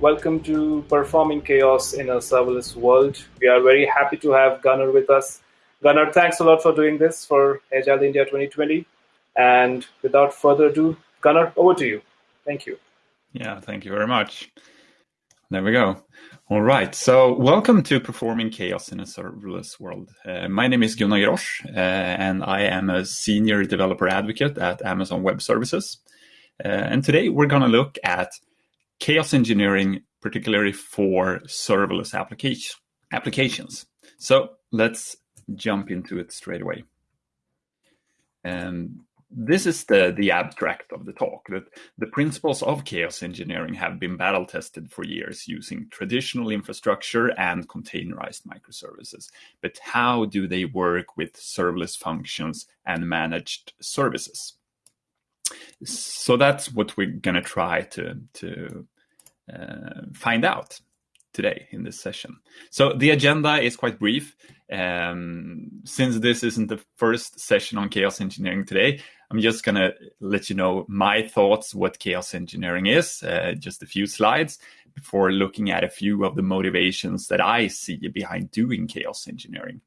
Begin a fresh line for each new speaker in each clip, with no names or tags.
Welcome to Performing Chaos in a Serverless World. We are very happy to have Gunnar with us. Gunnar, thanks a lot for doing this for Agile India 2020. And without further ado, Gunnar, over to you. Thank you.
Yeah, thank you very much. There we go. All right. So, welcome to Performing Chaos in a Serverless World. Uh, my name is Gunnar Grosch, uh, and I am a senior developer advocate at Amazon Web Services. Uh, and today we're going to look at chaos engineering, particularly for serverless application, applications. So, let's jump into it straight away. And this is the, the abstract of the talk that the principles of chaos engineering have been battle tested for years using traditional infrastructure and containerized microservices. But how do they work with serverless functions and managed services? So that's what we're going to try to, to uh, find out today in this session. So the agenda is quite brief. Um, since this isn't the first session on chaos engineering today, I'm just going to let you know my thoughts what chaos engineering is, uh, just a few slides before looking at a few of the motivations that I see behind doing chaos engineering.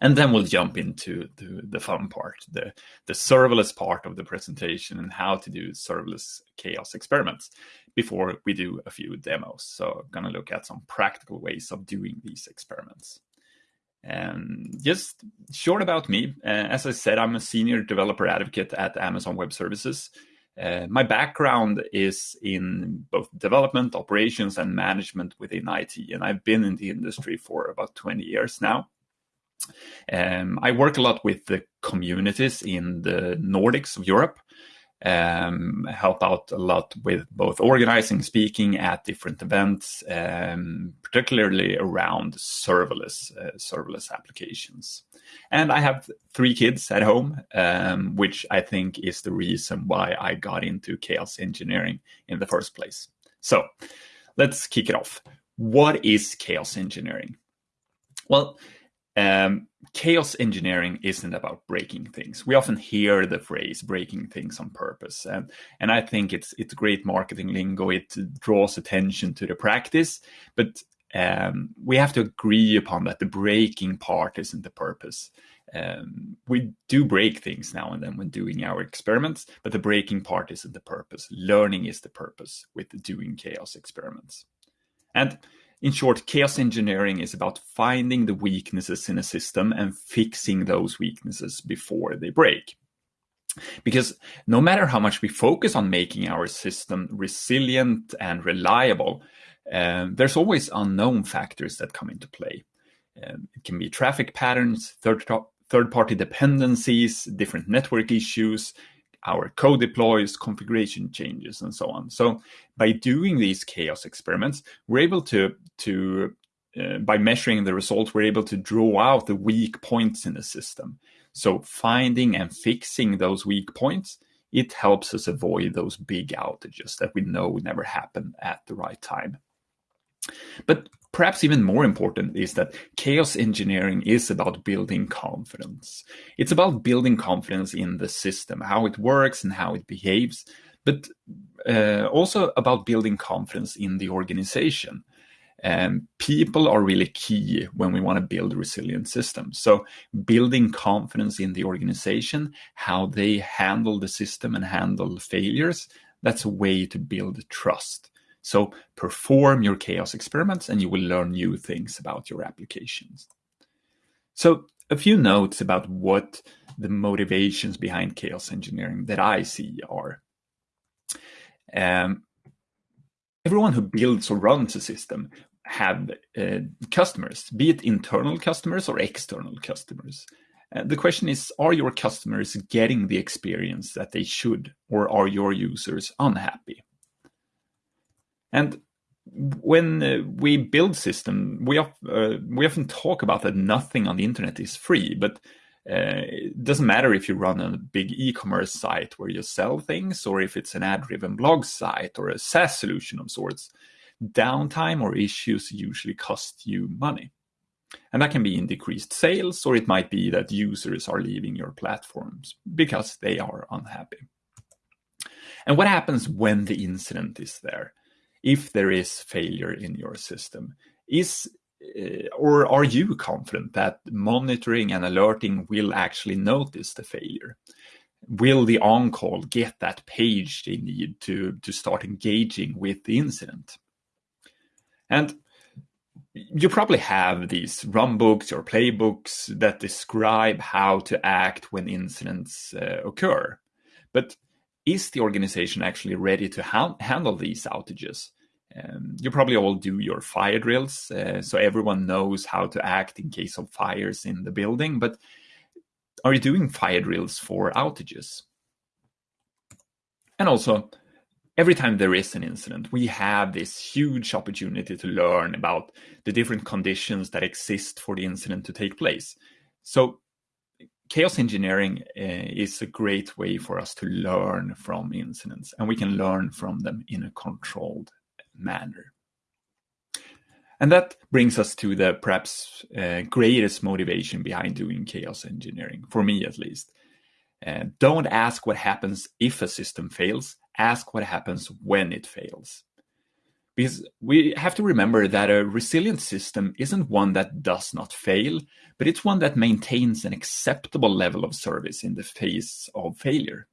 And then we'll jump into the, fun part, the, the serverless part of the presentation and how to do serverless chaos experiments before we do a few demos. So I'm going to look at some practical ways of doing these experiments. And just short about me, uh, as I said, I'm a senior developer advocate at Amazon Web Services. Uh, my background is in both development, operations, and management within IT, and I've been in the industry for about 20 years now. Um, I work a lot with the communities in the Nordics of Europe, um, help out a lot with both organizing, speaking at different events, um, particularly around serverless uh, serverless applications. And I have three kids at home, um, which I think is the reason why I got into chaos engineering in the first place. So let's kick it off. What is chaos engineering? Well, um, chaos engineering isn't about breaking things. We often hear the phrase breaking things on purpose. And, and I think it's, it's great marketing lingo. It draws attention to the practice, but um, we have to agree upon that the breaking part isn't the purpose. Um, we do break things now and then when doing our experiments, but the breaking part isn't the purpose. Learning is the purpose with doing chaos experiments. And in short, chaos engineering is about finding the weaknesses in a system and fixing those weaknesses before they break. Because no matter how much we focus on making our system resilient and reliable, um, there's always unknown factors that come into play. Um, it can be traffic patterns, third, third party dependencies, different network issues, our code deploys, configuration changes, and so on. So by doing these chaos experiments, we're able to, to uh, by measuring the results, we're able to draw out the weak points in the system. So finding and fixing those weak points, it helps us avoid those big outages that we know never happen at the right time. But perhaps even more important is that chaos engineering is about building confidence. It's about building confidence in the system, how it works and how it behaves, but uh, also about building confidence in the organization. Um, people are really key when we want to build resilient systems. So building confidence in the organization, how they handle the system and handle failures, that's a way to build trust. So perform your chaos experiments and you will learn new things about your applications. So a few notes about what the motivations behind chaos engineering that I see are. Um, everyone who builds or runs a system have uh, customers, be it internal customers or external customers. Uh, the question is, are your customers getting the experience that they should, or are your users unhappy? And when uh, we build system, we, uh, we often talk about that nothing on the internet is free, but uh, it doesn't matter if you run a big e-commerce site where you sell things, or if it's an ad-driven blog site or a SaaS solution of sorts. Downtime or issues usually cost you money. And that can be in decreased sales, or it might be that users are leaving your platforms because they are unhappy. And what happens when the incident is there? If there is failure in your system. Is uh, or are you confident that monitoring and alerting will actually notice the failure? Will the on-call get that page they need to, to start engaging with the incident? And you probably have these runbooks or playbooks that describe how to act when incidents uh, occur. But is the organization actually ready to ha handle these outages? Um, you probably all do your fire drills, uh, so everyone knows how to act in case of fires in the building. But are you doing fire drills for outages? And also, every time there is an incident, we have this huge opportunity to learn about the different conditions that exist for the incident to take place. So chaos engineering uh, is a great way for us to learn from incidents, and we can learn from them in a controlled manner. And that brings us to the perhaps uh, greatest motivation behind doing chaos engineering, for me at least. Uh, don't ask what happens if a system fails, ask what happens when it fails. Because we have to remember that a resilient system isn't one that does not fail, but it's one that maintains an acceptable level of service in the face of failure.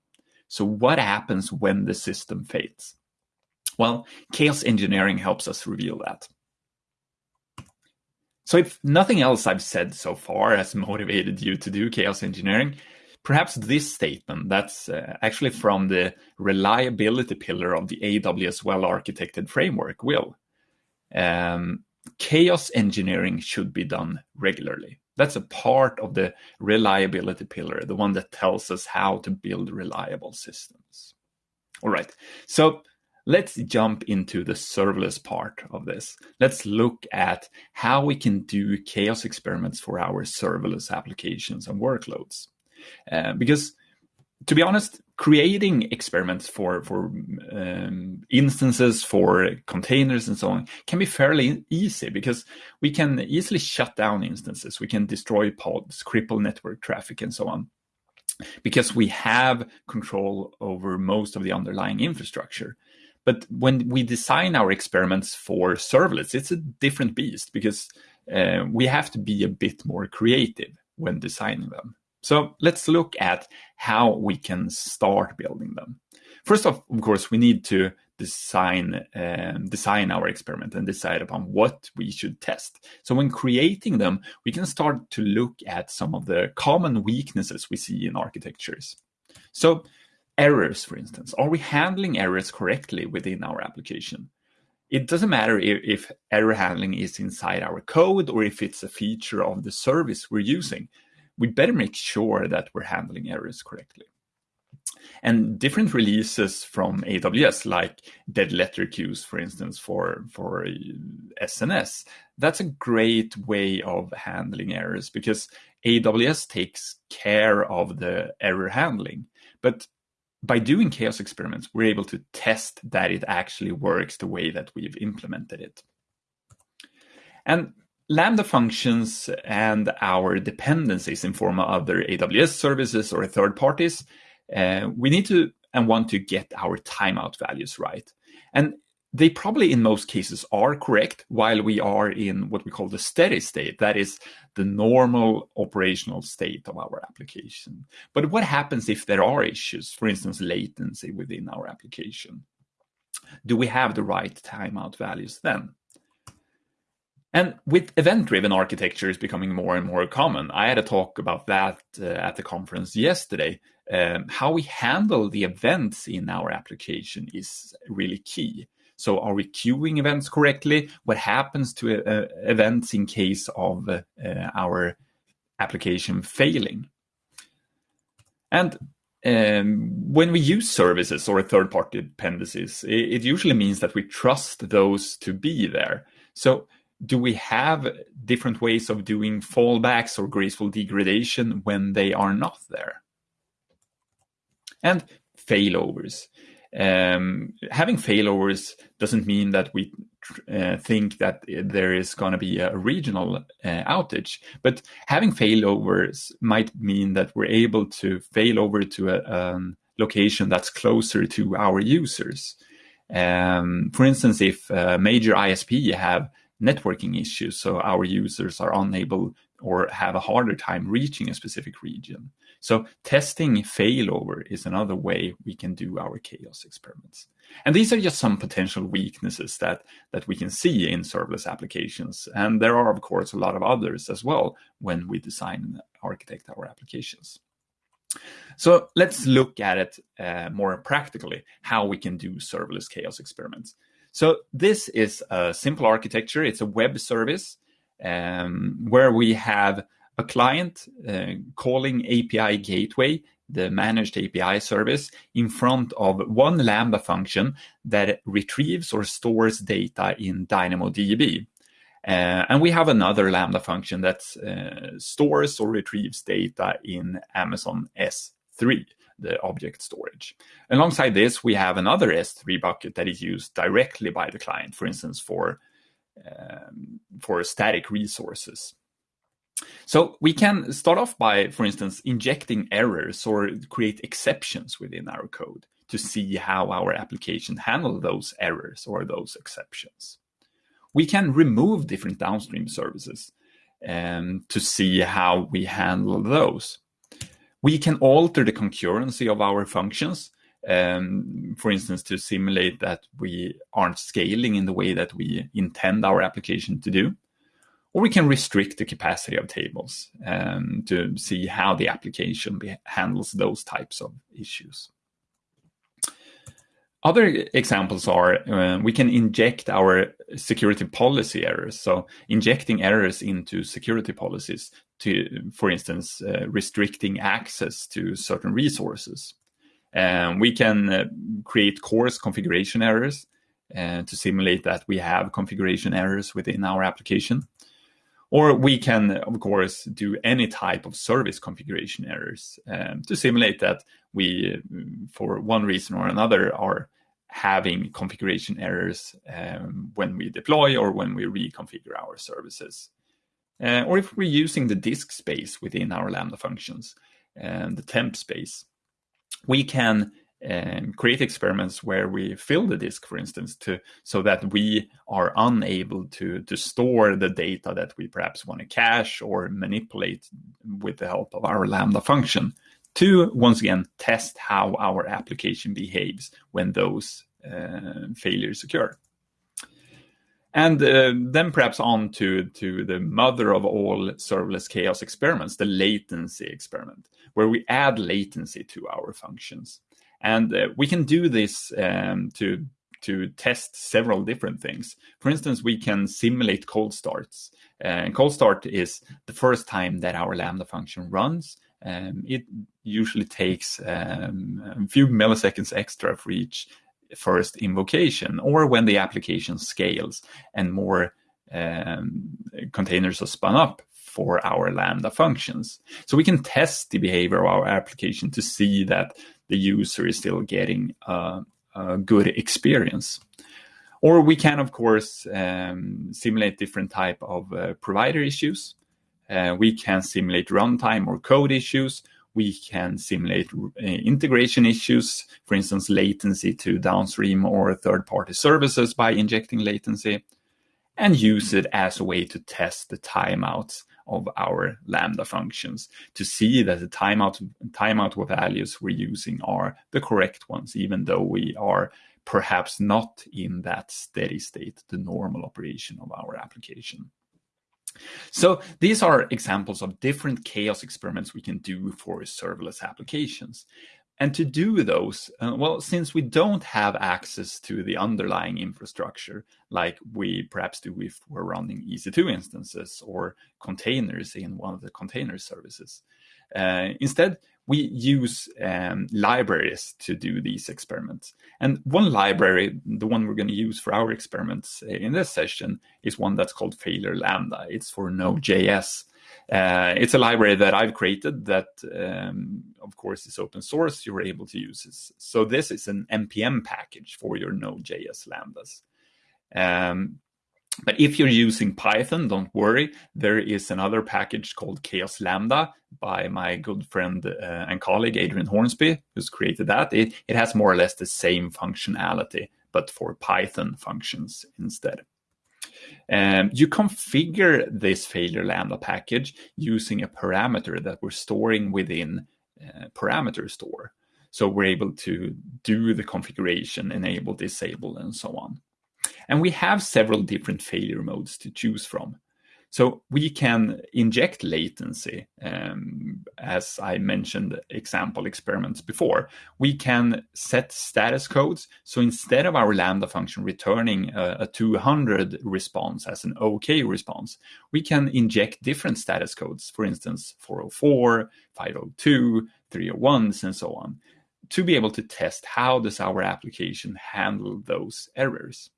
So what happens when the system fails? Well, chaos engineering helps us reveal that. So if nothing else I've said so far has motivated you to do chaos engineering, perhaps this statement that's uh, actually from the reliability pillar of the AWS well-architected framework will. Um, chaos engineering should be done regularly. That's a part of the reliability pillar, the one that tells us how to build reliable systems. All right, so Let's jump into the serverless part of this. Let's look at how we can do chaos experiments for our serverless applications and workloads. Uh, because to be honest, creating experiments for, for um, instances, for containers and so on can be fairly easy because we can easily shut down instances. We can destroy pods, cripple network traffic and so on because we have control over most of the underlying infrastructure. But when we design our experiments for serverless, it's a different beast because uh, we have to be a bit more creative when designing them. So let's look at how we can start building them. First off, of course, we need to design um, design our experiment and decide upon what we should test. So when creating them, we can start to look at some of the common weaknesses we see in architectures. So errors, for instance. Are we handling errors correctly within our application? It doesn't matter if, if, error handling is inside our code or if it's a feature of the service we're using. We better make sure that we're handling errors correctly. And different releases from AWS, like dead letter queues, for instance, for, for SNS, that's a great way of handling errors because AWS takes care of the error handling. But by doing chaos experiments, we're able to test that it actually works the way that we've implemented it. And Lambda functions and our dependencies in form of other AWS services or third parties, uh, we need to and want to get our timeout values right. And they probably in most cases are correct while we are in what we call the steady state. That is the normal operational state of our application. But what happens if there are issues, for instance, latency within our application? Do we have the right timeout values then? And with event-driven architectures becoming more and more common, I had a talk about that uh, at the conference yesterday. Um, how we handle the events in our application is really key. So are we queuing events correctly? What happens to uh, events in case of uh, our application failing? And um, when we use services or third-party dependencies, it, it, usually means that we trust those to be there. So do we have different ways of doing fallbacks or graceful degradation when they are not there? And failovers. Um, having failovers doesn't mean that we uh, think that there is going to be a regional uh, outage, but having failovers might mean that we're able to fail over to a um, location that's closer to our users. Um, for instance, if a major ISP have networking issues, so our users are unable or have a harder time reaching a specific region. So testing failover is another way we can do our chaos experiments. And these are just some potential weaknesses that, that we can see in serverless applications. And there are, of course, a lot of others as well when we design and architect our applications. So let's look at it uh, more practically, how we can do serverless chaos experiments. So this is a simple architecture. It's a web service um, where we have a client uh, calling API gateway, the managed API service, in front of one Lambda function that retrieves or stores data in DynamoDB. Uh, and we have another Lambda function that uh, stores or retrieves data in Amazon S3, the object storage. Alongside this, we have another S3 bucket that is used directly by the client, for instance, for, um, for static resources. So we can start off by, for instance, injecting errors or create exceptions within our code to see how our application handle those errors or those exceptions. We can remove different downstream services um, to see how we handle those. We can alter the concurrency of our functions, um, for instance, to simulate that we aren't scaling in the way that we intend our application to do. Or we can restrict the capacity of tables um, to see how the application handles those types of issues. Other examples are uh, we can inject our security policy errors. So injecting errors into security policies to, for instance, uh, restricting access to certain resources. We can uh, create CORS configuration errors uh, to simulate that we have configuration errors within our application. Or we can, of course, do any type of service configuration errors um, to simulate that we, for one reason or another, are having configuration errors um, when we deploy or when we reconfigure our services. Uh, or if we're using the disk space within our Lambda functions, and the temp space, we can um, create experiments where we fill the disk, for instance, to so that we are unable to to store the data that we perhaps want to cache or manipulate with the help of our Lambda function to once again test how our application behaves when those uh, failures occur. And uh, then perhaps on to, to the mother of all serverless chaos experiments, the latency experiment, where we add latency to our functions. And uh, we can do this um, to, to test several different things. For instance, we can simulate cold starts. Uh, cold start is the first time that our Lambda function runs. Um, it usually takes um, a few milliseconds extra for each first invocation, or when the application scales and more um, containers are spun up for our Lambda functions. So we can test the behavior of our application to see that the user is still getting a, a good experience. Or we can, of course, um, simulate different type of uh, provider issues. Uh, we can simulate runtime or code issues. We can simulate uh, integration issues, for instance, latency to downstream or third-party services by injecting latency, and use it as a way to test the timeouts of our Lambda functions to see that the timeout, timeout values we're using are the correct ones, even though we are perhaps not in that steady state, the normal operation of our application. So these are examples of different chaos experiments we can do for serverless applications. And to do those, uh, well, since we don't have access to the underlying infrastructure, like we perhaps do if we're running EC2 instances or containers in one of the container services, uh, instead, we use um, libraries to do these experiments. And one library, the one we're going to use for our experiments in this session, is one that's called Failure Lambda. It's for Node.js. Uh, it's a library that I've created that, um, of course, is open source. You're able to use this. So this is an npm package for your Node.js lambdas. Um, but if you're using Python, don't worry. There is another package called Chaos Lambda by my good friend uh, and colleague Adrian Hornsby, who's created that. It, it has more or less the same functionality, but for Python functions instead. Um, you configure this failure lambda package using a parameter that we're storing within uh, parameter store. So we're able to do the configuration, enable, disable, and so on. And we have several different failure modes to choose from. So we can inject latency, um, as I mentioned example experiments before. We can set status codes. So instead of our Lambda function returning a, a 200 response as an OK response, we can inject different status codes, for instance, 404, 502, 301s, and so on, to be able to test how does our application handle those errors.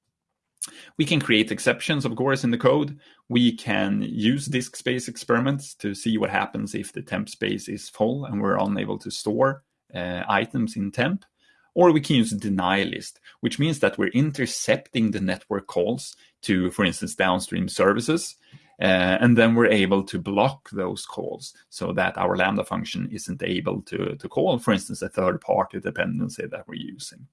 We can create exceptions, of course, in the code. We can use disk space experiments to see what happens if the temp space is full and we're unable to store uh, items in temp. Or we can use deny list, which means that we're intercepting the network calls to, for instance, downstream services. Uh, and then we're able to block those calls so that our Lambda function isn't able to, to call, for instance, a third party dependency that we're using.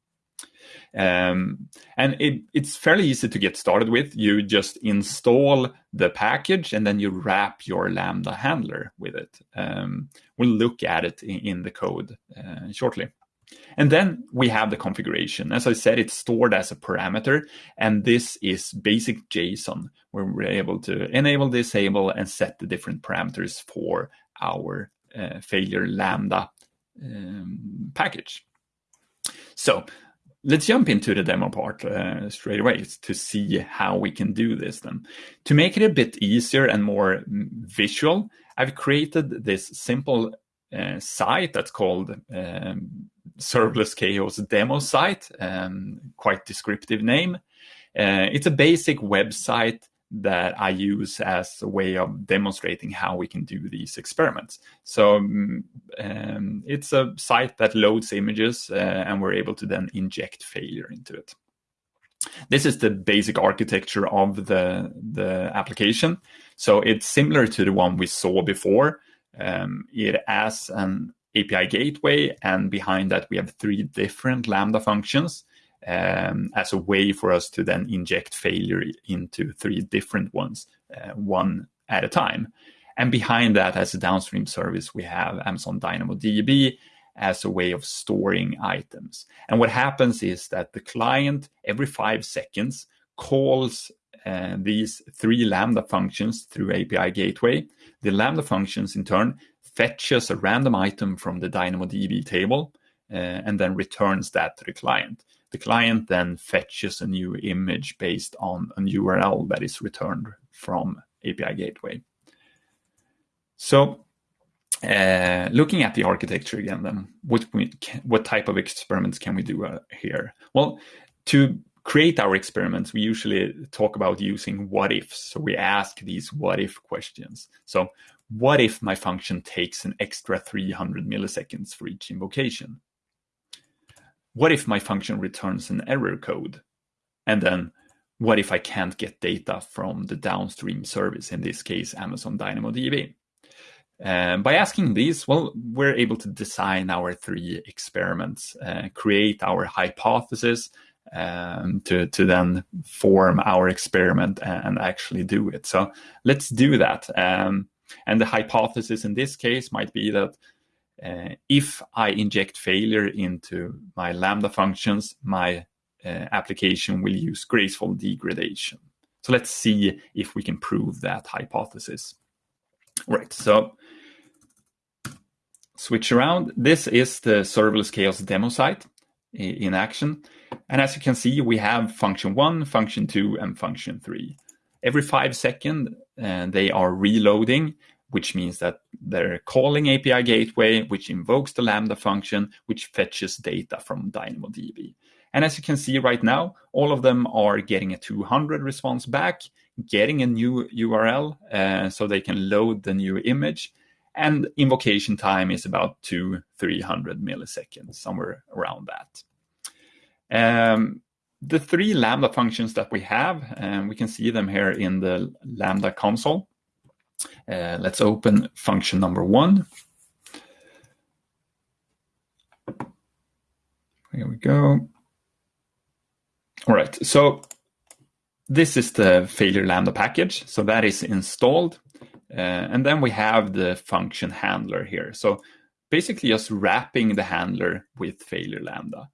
Um, and it, it's fairly easy to get started with. You just install the package and then you wrap your Lambda handler with it. Um, we'll look at it in, in the code uh, shortly. And then we have the configuration. As I said, it's stored as a parameter, and this is basic JSON, where we're able to enable, disable, and set the different parameters for our uh, failure Lambda um, package. So let's jump into the demo part uh, straight away to see how we can do this then. To make it a bit easier and more visual, I've created this simple uh, site that's called um, Serverless Chaos demo site, um, quite descriptive name. Uh, it's a basic website that I use as a way of demonstrating how we can do these experiments. So mm, um, it's a site that loads images uh, and we're able to then inject failure into it. This is the basic architecture of the, the application. So it's similar to the one we saw before. Um, it has an API gateway, and behind that we have three different Lambda functions um, as a way for us to then inject failure into three different ones, uh, one at a time. And behind that, as a downstream service, we have Amazon DynamoDB as a way of storing items. And what happens is that the client, every five seconds, calls uh, these three Lambda functions through API gateway. The Lambda functions, in turn, fetches a random item from the DynamoDB table uh, and then returns that to the client. The client then fetches a new image based on an URL that is returned from API Gateway. So uh, looking at the architecture again, then what, we, what type of experiments can we do uh, here? Well, to create our experiments, we usually talk about using what ifs. So we ask these what if questions. So what if my function takes an extra 300 milliseconds for each invocation? What if my function returns an error code? And then what if I can't get data from the downstream service, in this case, Amazon DynamoDB? Um, by asking these, well, we're able to design our three experiments, uh, create our hypothesis, um, to, to then form our experiment and actually do it. So let's do that. Um, and the hypothesis in this case might be that uh, if I inject failure into my Lambda functions, my uh, application will use graceful degradation. So let's see if we can prove that hypothesis. Right, so switch around. This is the serverless chaos demo site in action. And as you can see, we have function one, function two, and function three. Every five seconds, uh, they are reloading which means that they're calling API gateway, which invokes the Lambda function, which fetches data from DynamoDB. And as you can see right now, all of them are getting a 200 response back, getting a new URL uh, so they can load the new image. And invocation time is about two, 300 milliseconds, somewhere around that. Um, the three Lambda functions that we have, and we can see them here in the Lambda console. Uh, let's open function number one. Here we go. All right, so this is the failure lambda package. So that is installed. Uh, and then we have the function handler here. So basically just wrapping the handler with failure lambda,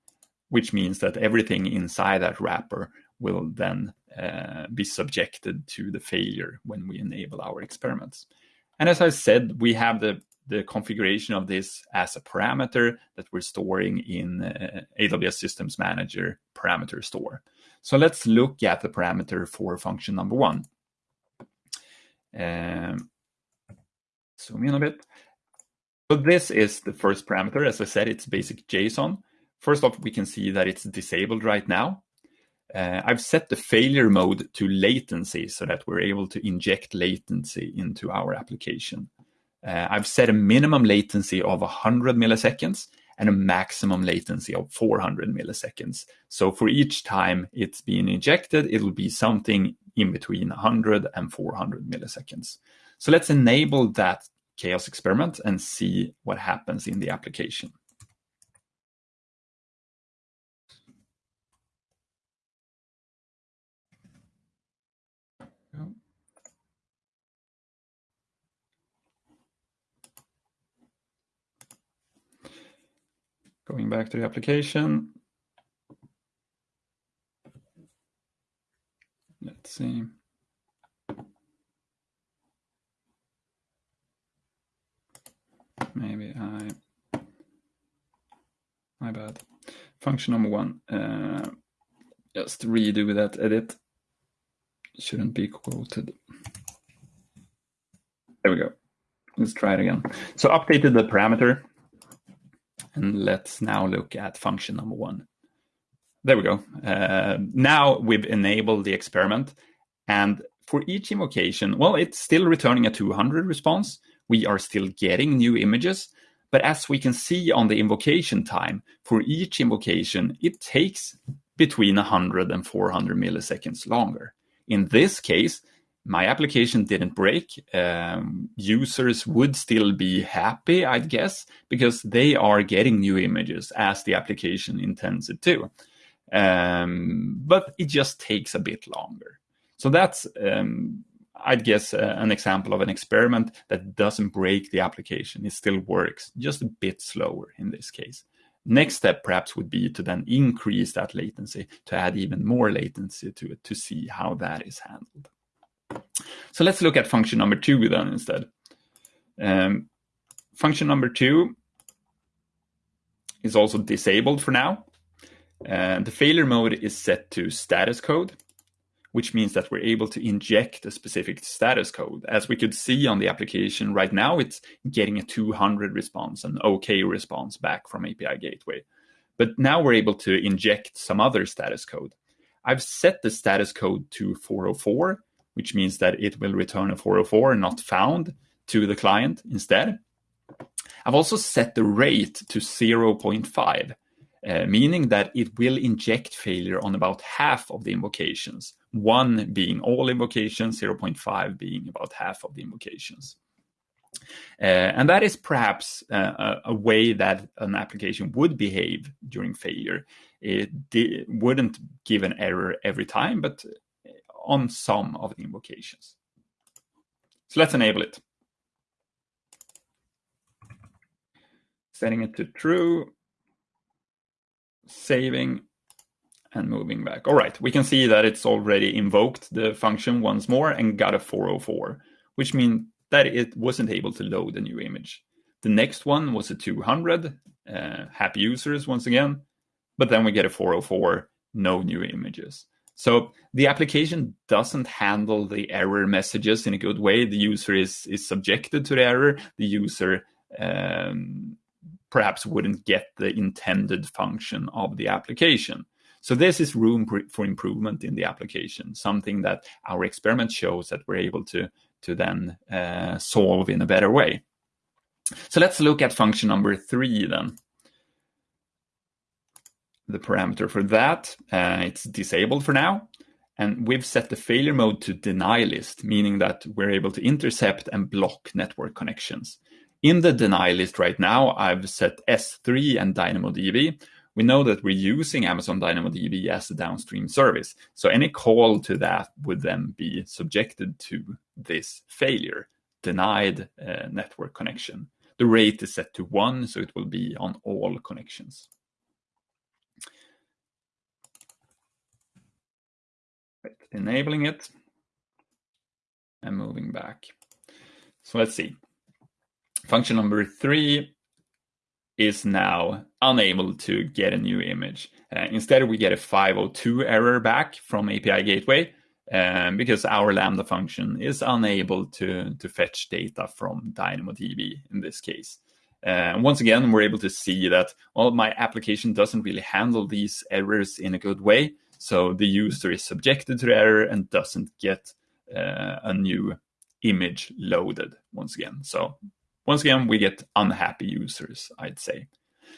which means that everything inside that wrapper will then uh, be subjected to the failure when we enable our experiments. And as I said, we have the, the configuration of this as a parameter that we're storing in uh, AWS Systems Manager parameter store. So let's look at the parameter for function number one. Um, zoom in a bit. So this is the first parameter. As I said, it's basic JSON. First off, we can see that it's disabled right now. Uh, I've set the failure mode to latency so that we're able to inject latency into our application. Uh, I've set a minimum latency of 100 milliseconds and a maximum latency of 400 milliseconds. So for each time it's being injected, it'll be something in between 100 and 400 milliseconds. So let's enable that chaos experiment and see what happens in the application. Going back to the application. Let's see. Maybe I, my bad. Function number one, uh, just redo that edit. Shouldn't be quoted. There we go. Let's try it again. So updated the parameter and let's now look at function number one. There we go. Uh, now we've enabled the experiment. And for each invocation, well, it's still returning a 200 response. We are still getting new images. But as we can see on the invocation time, for each invocation, it takes between 100 and 400 milliseconds longer. In this case, my application didn't break. Um, users would still be happy, I'd guess, because they are getting new images as the application intends it to. Um, but it just takes a bit longer. So that's, um, I'd guess, uh, an example of an experiment that doesn't break the application. It still works, just a bit slower in this case. Next step perhaps would be to then increase that latency, to add even more latency to it to see how that is handled. So let's look at function number two then instead. Um, function number two is also disabled for now. Uh, the failure mode is set to status code, which means that we're able to inject a specific status code. As we could see on the application right now, it's getting a 200 response, an OK response back from API Gateway. But now we're able to inject some other status code. I've set the status code to 404, which means that it will return a 404 not found to the client instead. I've also set the rate to 0.5, uh, meaning that it will inject failure on about half of the invocations, one being all invocations, 0.5 being about half of the invocations. Uh, and that is perhaps uh, a, a, way that an application would behave during failure. It wouldn't give an error every time, but on some of the invocations. So let's enable it. Setting it to true, saving, and moving back. All right, we can see that it's already invoked the function once more and got a 404, which means that it wasn't able to load a new image. The next one was a 200, uh, happy users once again, but then we get a 404, no new images. So the application doesn't handle the error messages in a good way. The user is, is subjected to the error. The user um, perhaps wouldn't get the intended function of the application. So this is room for improvement in the application, something that our experiment shows that we're able to, to then uh, solve in a better way. So let's look at function number three then the parameter for that. Uh, it's disabled for now. And we've set the failure mode to deny list, meaning that we're able to intercept and block network connections. In the deny list right now, I've set S3 and DynamoDB, we know that we're using Amazon DynamoDB as a downstream service. So any call to that would then be subjected to this failure, denied uh, network connection. The rate is set to one, so it will be on all connections. Right, enabling it and moving back. So let's see. Function number three is now unable to get a new image. Uh, instead, we get a 502 error back from API Gateway um, because our Lambda function is unable to, to fetch data from DynamoDB in this case. Uh, once again, we're able to see that, well, my application doesn't really handle these errors in a good way. So the user is subjected to the error and doesn't get uh, a new image loaded once again. So once again, we get unhappy users, I'd say.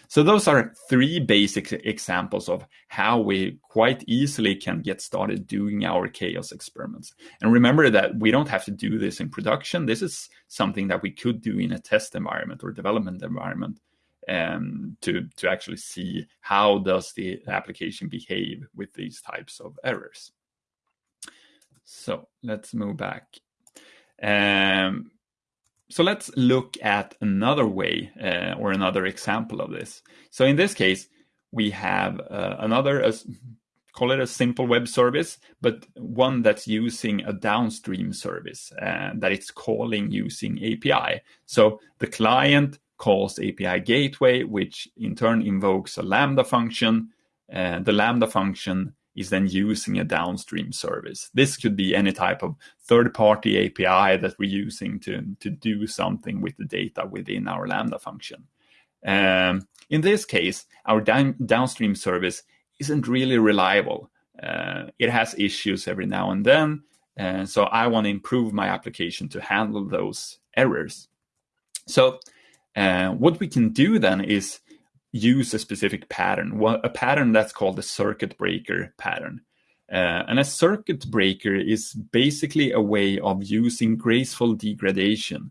So those are three basic examples of how we quite easily can get started doing our chaos experiments. And remember that we don't have to do this in production. This is something that we could do in a test environment or development environment um, to, to actually see how does the application behave with these types of errors. So let's move back. Um, so let's look at another way uh, or another example of this. So in this case, we have uh, another, uh, call it a simple web service, but one that's using a downstream service uh, that it's calling using API. So the client calls API gateway, which in turn invokes a Lambda function. Uh, the Lambda function is then using a downstream service. This could be any type of third-party API that we're using to, to do something with the data within our Lambda function. Um, in this case, our down, downstream service isn't really reliable. Uh, it has issues every now and then, uh, so I want to improve my application to handle those errors. So uh, what we can do then is use a specific pattern, a pattern that's called the circuit breaker pattern. Uh, and a circuit breaker is basically a way of using graceful degradation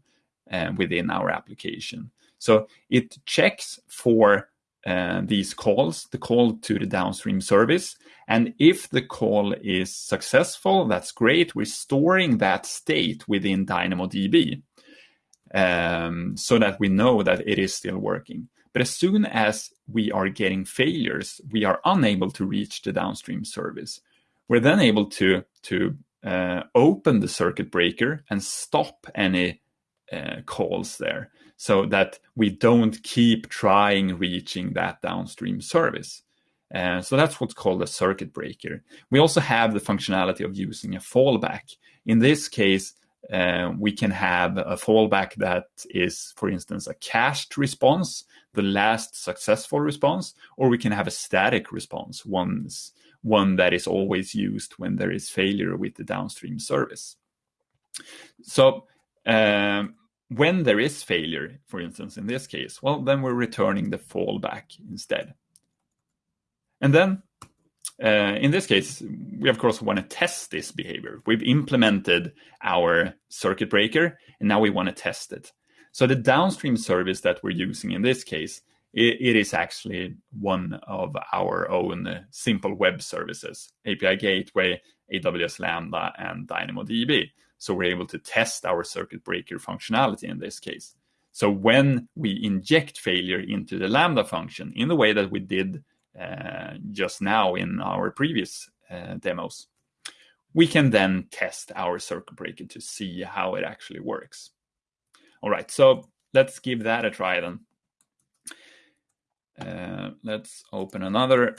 uh, within our application. So it checks for uh, these calls, the call to the downstream service. And if the call is successful, that's great. We're storing that state within DynamoDB um, so that we know that it is still working. But as soon as we are getting failures, we are unable to reach the downstream service. We're then able to, to uh, open the circuit breaker and stop any uh, calls there so that we don't keep trying reaching that downstream service. Uh, so that's what's called a circuit breaker. We also have the functionality of using a fallback. In this case, uh, we can have a fallback that is, for instance, a cached response, the last successful response, or we can have a static response, one's, one that is always used when there is failure with the downstream service. So um, when there is failure, for instance, in this case, well, then we're returning the fallback instead. And then uh, in this case, we of course want to test this behavior. We've implemented our circuit breaker, and now we want to test it. So the downstream service that we're using in this case, it, it is actually one of our own simple web services, API Gateway, AWS Lambda, and DynamoDB. So we're able to test our circuit breaker functionality in this case. So when we inject failure into the Lambda function in the way that we did just now in our previous uh, demos, we can then test our circuit breaker to see how it actually works. All right, so let's give that a try then. Uh, let's open another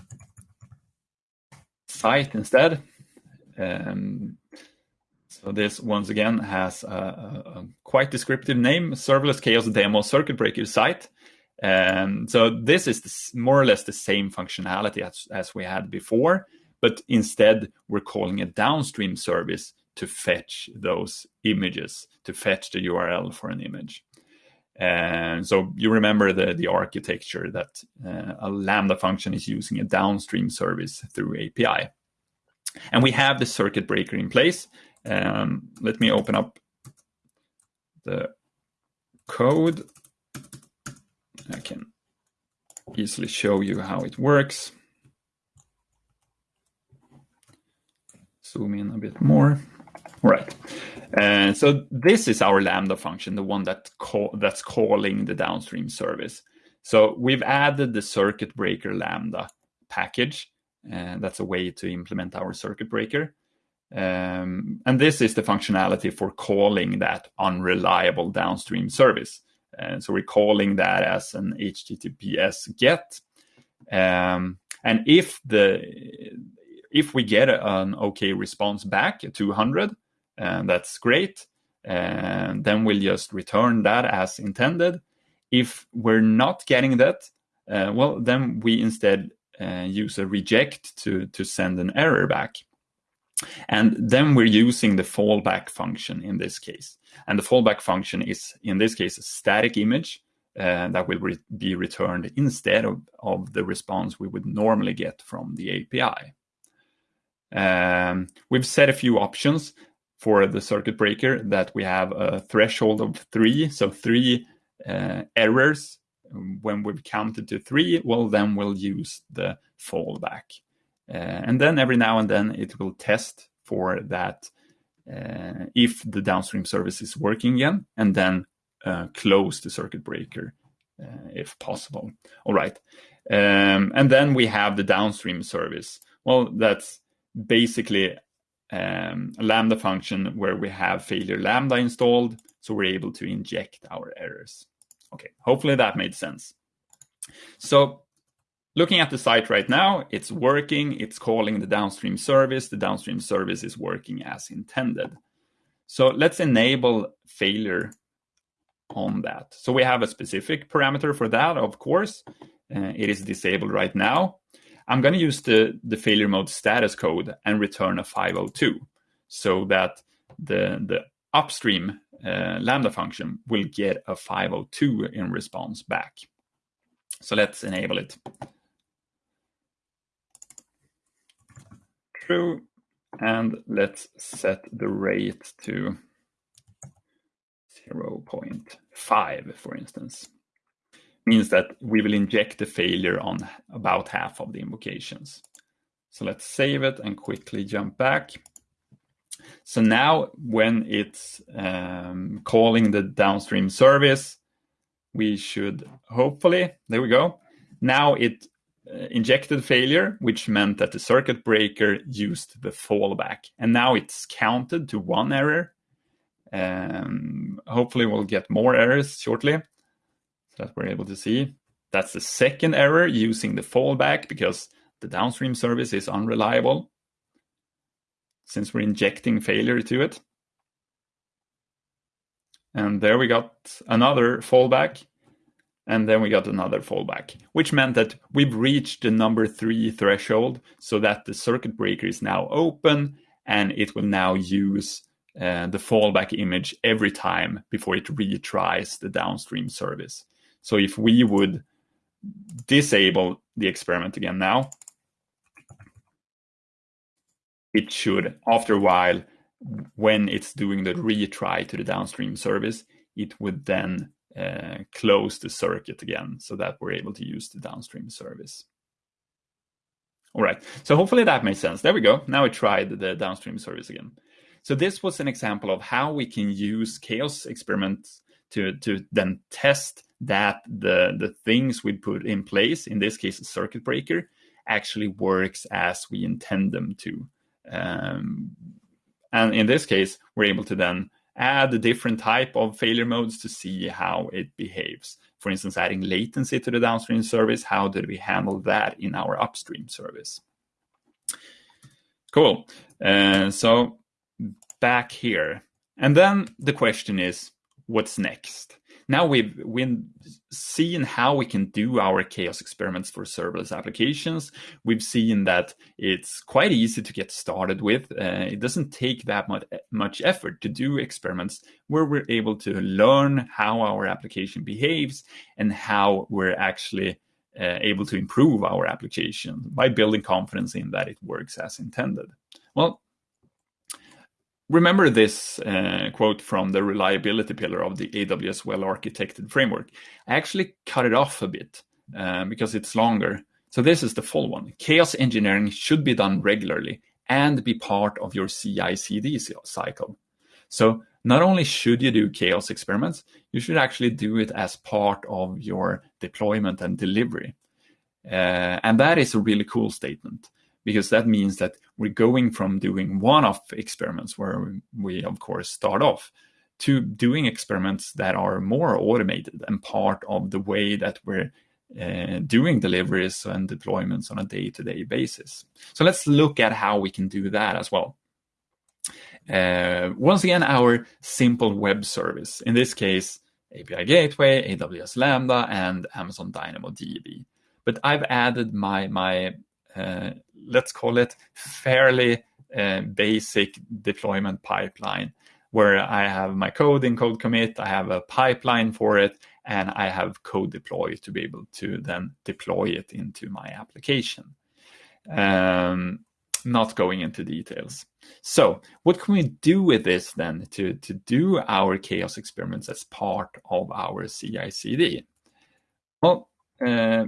site instead. Um, so this once again has a, a, a, quite descriptive name, Serverless Chaos Demo Circuit Breaker site. Um, so this is more or less the same functionality as, as we had before, but instead we're calling a downstream service to fetch those images, to fetch the URL for an image. And so you remember the, the architecture that uh, a Lambda function is using a downstream service through API. And we have the circuit breaker in place. Um, let me open up the code I can easily show you how it works. Zoom in a bit more. All right. Uh, so this is our Lambda function, the one that call, that's calling the downstream service. So we've added the circuit breaker Lambda package. and that's a way to implement our circuit breaker. Um, and this is the functionality for calling that unreliable downstream service. And so we're calling that as an HTTPS GET. Um, and if the if we get an okay response back, 200, and that's great, and then we'll just return that as intended. If we're not getting that, uh, well, then we instead uh, use a reject to, to send an error back. And then we're using the fallback function in this case. And the fallback function is, in this case, a static image uh, that will re be returned instead of, of the response we would normally get from the API. Um, we've set a few options for the circuit breaker that we have a threshold of three, so three uh, errors. When we've counted to three, well, then we'll use the fallback. Uh, and then every now and then it will test for that uh, if the downstream service is working again, and then uh, close the circuit breaker uh, if possible. All right. Um, and then we have the downstream service. Well, that's basically um, a Lambda function where we have failure Lambda installed, so we're able to inject our errors. Okay, hopefully that made sense. So looking at the site right now, it's working, it's calling the downstream service, the downstream service is working as intended. So let's enable failure on that. So we have a specific parameter for that, of course. Uh, it is disabled right now. I'm going to use the, the failure mode status code and return a 502 so that the, the upstream uh, Lambda function will get a 502 in response back. So let's enable it. True. And let's set the rate to 0.5, for instance means that we will inject the failure on about half of the invocations. So let's save it and quickly jump back. So now when it's um, calling the downstream service, we should hopefully, there we go. Now it injected failure, which meant that the circuit breaker used the fallback. And now it's counted to one error. Um, hopefully we'll get more errors shortly so that we're able to see. That's the second error using the fallback because the downstream service is unreliable since we're injecting failure to it. And there we got another fallback. And then we got another fallback, which meant that we've reached the number three threshold so that the circuit breaker is now open and it will now use uh, the fallback image every time before it retries the downstream service. So if we would disable the experiment again now, it should, after a while, when it's doing the retry to the downstream service, it would then close the circuit again so that we're able to use the downstream service. All right, so hopefully that makes sense. There we go. Now I tried the downstream service again. So this was an example of how we can use chaos experiments to, to then test that the the things we put in place, in this case a circuit breaker, actually works as we intend them to. Um, and in this case, we're able to then add a different type of failure modes to see how it behaves. For instance, adding latency to the downstream service, how did we handle that in our upstream service? Cool. Uh, so back here. And then the question is, what's next? Now we've we've seen how we can do our chaos experiments for serverless applications. We've seen that it's quite easy to get started with. Uh, it doesn't take that much much effort to do experiments where we're able to learn how our application behaves and how we're actually uh, able to improve our application by building confidence in that it works as intended. Well, remember this uh, quote from the reliability pillar of the AWS well architected framework. I actually cut it off a bit uh, because it's longer. So this is the full one. Chaos engineering should be done regularly and be part of your CI/CD cycle. So not only should you do chaos experiments, you should actually do it as part of your deployment and delivery. Uh, and that is a really cool statement because that means that we're going from doing one-off experiments where we of course start off to doing experiments that are more automated and part of the way that we're uh, doing deliveries and deployments on a day-to-day basis. So let's look at how we can do that as well. Uh, once again, our simple web service, in this case, API Gateway, AWS Lambda, and Amazon DynamoDB. But I've added my, my let's call it fairly uh, basic deployment pipeline where I have my code in CodeCommit, I have a pipeline for it, and I have CodeDeploy to be able to then deploy it into my application. Um, not going into details. So what can we do with this then to, to do our chaos experiments as part of our CI CD? Well, uh,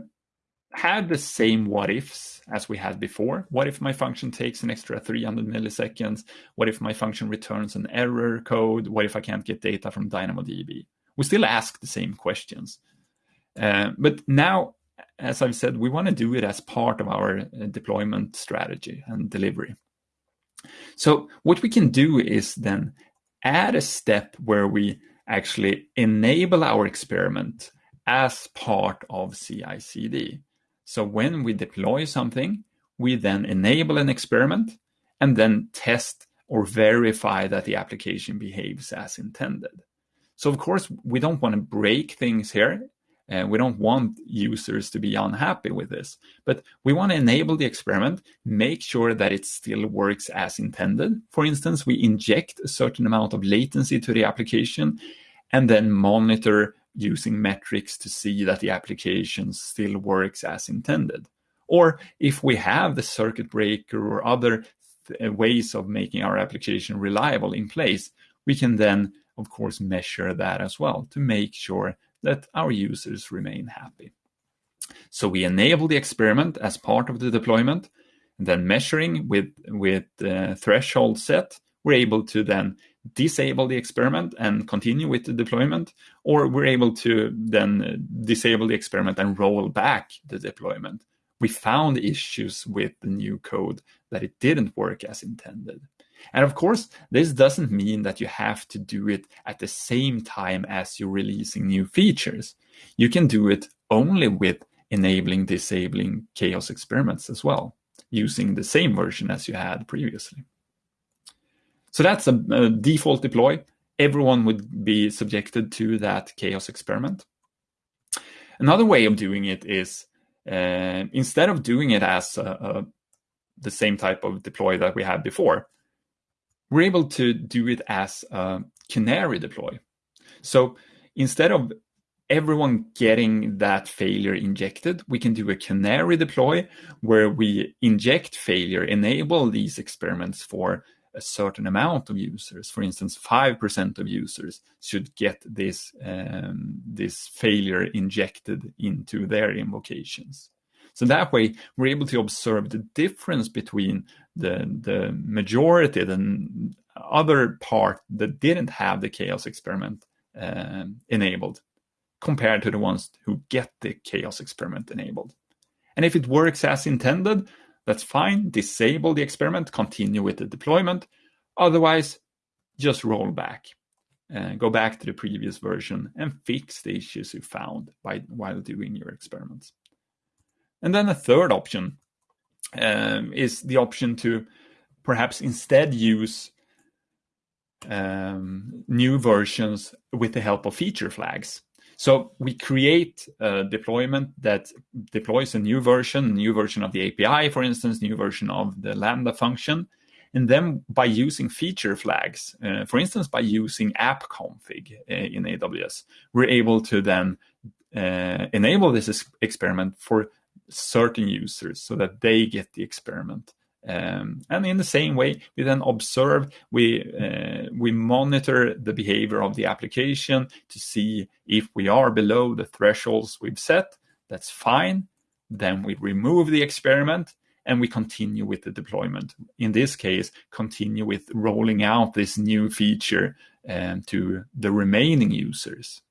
had the same what ifs as we had before. What if my function takes an extra 300 milliseconds? What if my function returns an error code? What if I can't get data from DynamoDB? We still ask the same questions. Uh, but now, as I've said, we want to do it as part of our uh, deployment strategy and delivery. So what we can do is then add a step where we actually enable our experiment as part of CI/CD. So when we deploy something, we then enable an experiment and then test or verify that the application behaves as intended. So of course, we don't want to break things here. Uh, we don't want users to be unhappy with this, but we want to enable the experiment, make sure that it still works as intended. For instance, we inject a certain amount of latency to the application and then monitor using metrics to see that the application still works as intended. Or if we have the circuit breaker or other uh, ways of making our application reliable in place, we can then, of course, measure that as well to make sure that our users remain happy. So we enable the experiment as part of the deployment, and then measuring with, with the threshold set, we're able to then disable the experiment and continue with the deployment, or we're able to then disable the experiment and roll back the deployment. We found issues with the new code that it didn't work as intended. And of course, this doesn't mean that you have to do it at the same time as you're releasing new features. You can do it only with enabling, disabling chaos experiments as well, using the same version as you had previously. So that's a, a default deploy. Everyone would be subjected to that chaos experiment. Another way of doing it is uh, instead of doing it as a, a, the same type of deploy that we had before, we're able to do it as a canary deploy. So instead of everyone getting that failure injected, we can do a canary deploy where we inject failure, enable these experiments for a certain amount of users. For instance, 5% of users should get this, um, this failure injected into their invocations. So that way, we're able to observe the difference between the, the majority, the other part that didn't have the chaos experiment um, enabled, compared to the ones who get the chaos experiment enabled. And if it works as intended, that's fine. Disable the experiment, continue with the deployment. Otherwise, just roll back. Uh, go back to the previous version and fix the issues you found by, while doing your experiments. And then a third option um, is the option to perhaps instead use um, new versions with the help of feature flags. So we create a deployment that deploys a new version, new version of the API, for instance, new version of the Lambda function. And then by using feature flags, uh, for instance, by using AppConfig uh, in AWS, we're able to then uh, enable this experiment for certain users so that they get the experiment. Um, and in the same way, we then observe, we, uh, we monitor the behavior of the application to see if we are below the thresholds we've set, that's fine. Then we remove the experiment and we continue with the deployment. In this case, continue with rolling out this new feature um, to the remaining users.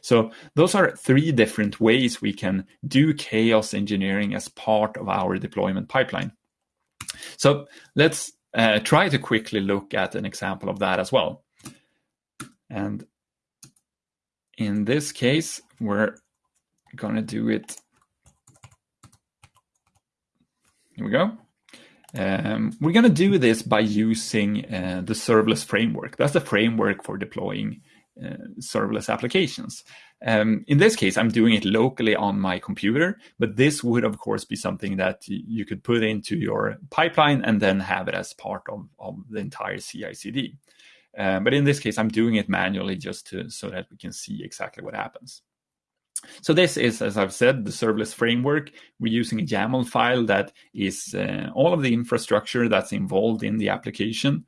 So those are three different ways we can do chaos engineering as part of our deployment pipeline. So let's uh, try to quickly look at an example of that as well. And in this case, we're going to do it. Here we go. Um, we're going to do this by using uh, the serverless framework. That's the framework for deploying serverless applications. Um, in this case, I'm doing it locally on my computer, but this would, of course, be something that you could put into your pipeline and then have it as part of, of the entire CI CD. Uh, but in this case, I'm doing it manually just to, so that we can see exactly what happens. So this is, as I've said, the serverless framework. We're using a YAML file that is uh, all of the infrastructure that's involved in the application.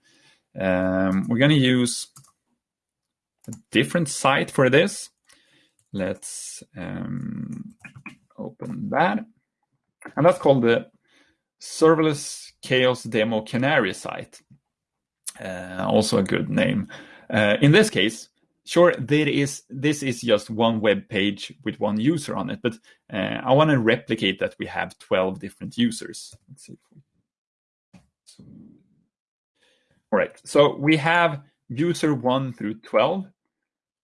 Um, we're going to use different site for this. Let's um, open that. And that's called the Serverless Chaos Demo Canary site. Uh, also a good name. Uh, in this case, sure, there is this is just one web page with one user on it, but uh, I want to replicate that we have 12 different users. Let's see. All right, so we have user 1 through 12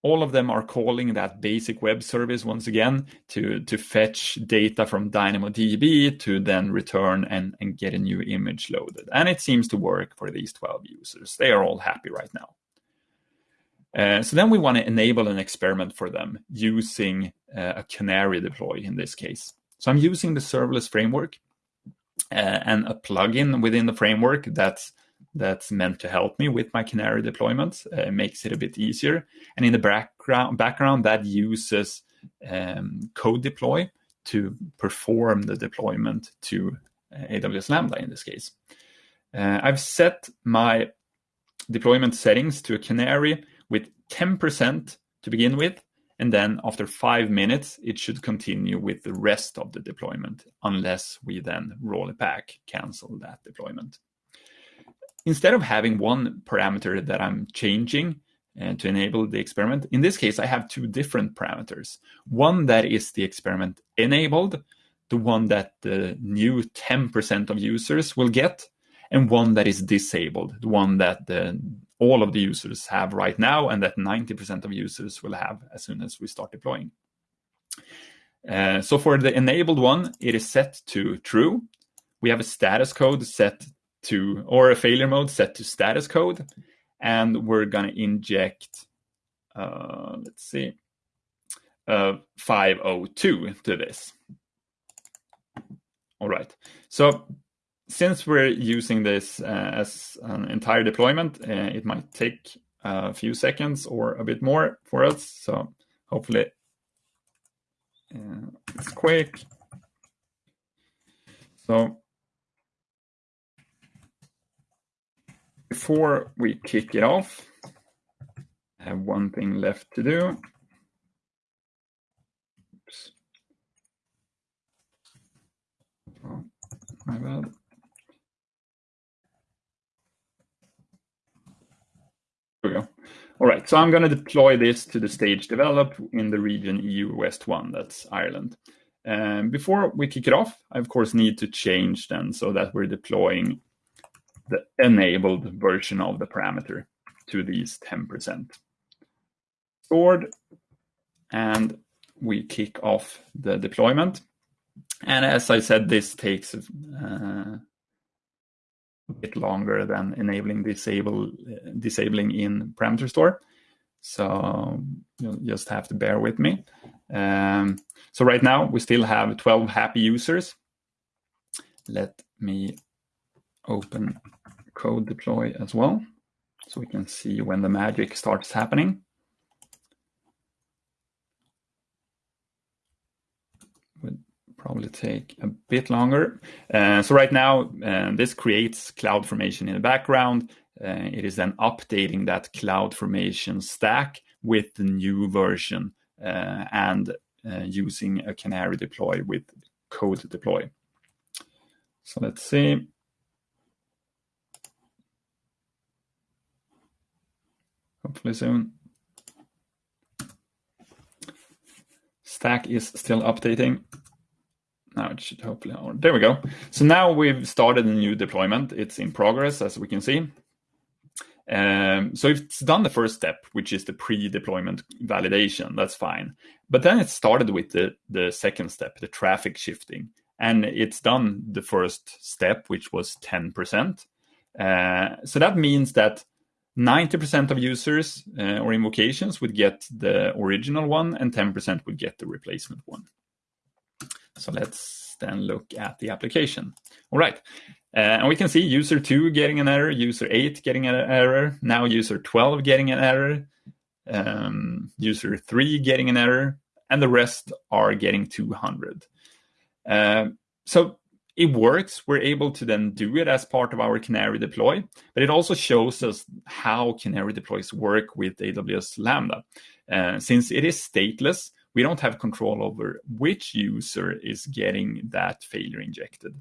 all of them are calling that basic web service once again to, to fetch data from DynamoDB to then return and, and get a new image loaded. And it seems to work for these 12 users. They are all happy right now. Uh, so then we want to enable an experiment for them using uh, a canary deploy in this case. So I'm using the serverless framework uh, and a plugin within the framework that's that's meant to help me with my Canary deployment. Uh, makes it a bit easier. And in the background, background that uses um, CodeDeploy to perform the deployment to uh, AWS Lambda in this case. Uh, I've set my deployment settings to a Canary with 10% to begin with. And then after five minutes, it should continue with the rest of the deployment, unless we then roll it back, cancel that deployment instead of having one parameter that I'm changing uh, to enable the experiment, in this case, I have two different parameters. One that is the experiment enabled, the one that the new 10% of users will get, and one that is disabled, the one that the, all of the users have right now and that 90% of users will have as soon as we start deploying. Uh, so for the enabled one, it is set to true. We have a status code set to, or a failure mode set to status code. And we're going to inject, uh, let's see, uh, 502 to this. All right. So since we're using this uh, as an entire deployment, uh, it might take a few seconds or a bit more for us. So hopefully uh, it's quick. So before we kick it off, I have one thing left to do. Oops. Oh, my bad. There we go. All right, so I'm going to deploy this to the stage develop in the region EU West 1, that's Ireland. Um, before we kick it off, I of course need to change then so that we're deploying the enabled version of the parameter to these 10%. Stored, and we kick off the deployment. And as I said, this takes uh, a bit longer than enabling disable disabling in parameter store. So you'll just have to bear with me. Um, so right now we still have 12 happy users. Let me open CodeDeploy as well, so we can see when the magic starts happening. Would probably take a bit longer. Uh, so right now, uh, this creates CloudFormation in the background. Uh, it is then updating that CloudFormation stack with the new version. Uh, and uh, using a canary deploy with CodeDeploy. So let's see. Hopefully soon. Stack is still updating. Now it should hopefully, oh, there we go. So now we've started a new deployment. It's in progress, as we can see. Um, so it's done the first step, which is the pre-deployment validation. That's fine. But then it started with the, the second step, the traffic shifting. And it's done the first step, which was 10%. Uh, so that means that 90% of users uh, or invocations would get the original one and 10% would get the replacement one. So let's then look at the application. All right. Uh, and we can see user 2 getting an error, user 8 getting an error, now user 12 getting an error, um, user 3 getting an error, and the rest are getting 200. Uh, so it works. We're able to then do it as part of our Canary deploy, but it also shows us how Canary deploys work with AWS Lambda. Uh, since it is stateless, we don't have control over which user is getting that failure injected.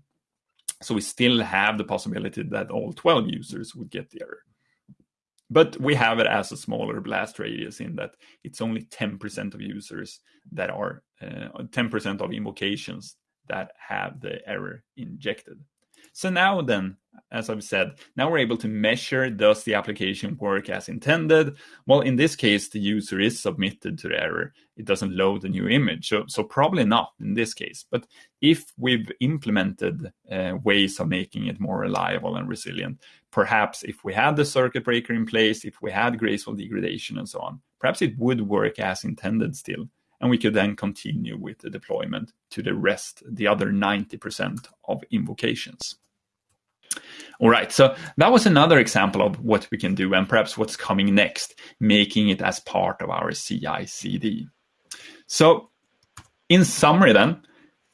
So we still have the possibility that all 12 users would get the error. But we have it as a smaller blast radius in that it's only 10% of users that are uh, 10% of invocations that have the error injected. So now then, as I've said, now we're able to measure does the application work as intended? Well, in this case, the user is submitted to the error. It doesn't load the new image. So, so probably not in this case. But if we've implemented uh, ways of making it more reliable and resilient, perhaps if we had the circuit breaker in place, if we had graceful degradation and so on, perhaps it would work as intended still and we could then continue with the deployment to the rest, the other 90% of invocations. All right, so that was another example of what we can do and perhaps what's coming next, making it as part of our CI CD. So, in summary, then,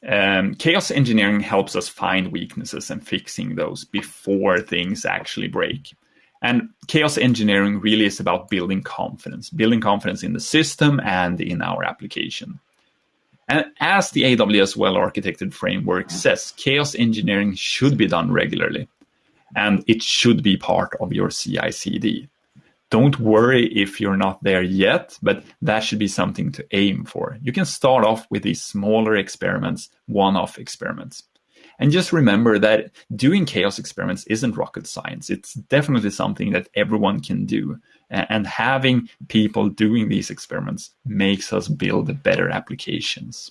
um, chaos engineering helps us find weaknesses and fixing those before things actually break. And chaos engineering really is about building confidence, building confidence in the system and in our application. And as the AWS well architected framework says, chaos engineering should be done regularly and it should be part of your CI CD. Don't worry if you're not there yet, but that should be something to aim for. You can start off with these smaller experiments, one off experiments. And just remember that doing chaos experiments isn't rocket science. It's definitely something that everyone can do. And having people doing these experiments makes us build better applications.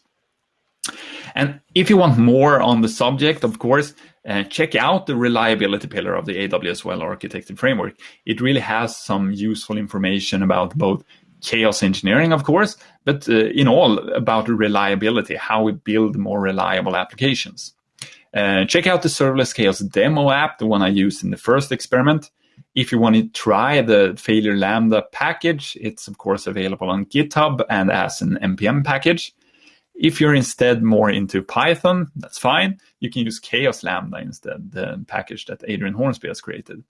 And if you want more on the subject, of course, uh, check out the reliability pillar of the AWS Well Architected Framework. It really has some useful information about both chaos engineering, of course, but uh, in all about reliability, how we build more reliable applications. Uh, check out the Serverless Chaos demo app, the one I used in the first experiment. If you want to try the Failure Lambda package, it's of course available on GitHub and as an NPM package. If you're instead more into Python, that's fine. You can use Chaos Lambda instead, the package that Adrian Hornsby has created.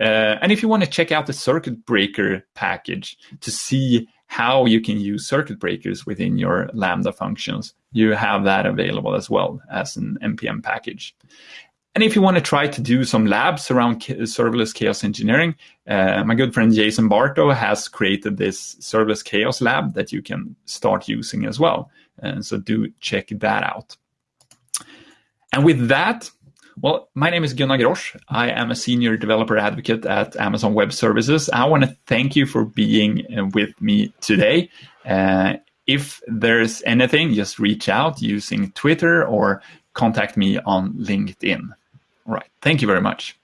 Uh, and if you want to check out the circuit breaker package to see how you can use circuit breakers within your Lambda functions, you have that available as well as an NPM package. And if you want to try to do some labs around serverless chaos engineering, uh, my good friend Jason Barto has created this serverless chaos lab that you can start using as well. And so do check that out. And with that, well, my name is Gunnar Grosch. I am a senior developer advocate at Amazon Web Services. I want to thank you for being uh, with me today. Uh, if there's anything, just reach out using Twitter or contact me on LinkedIn. All right. Thank you very much.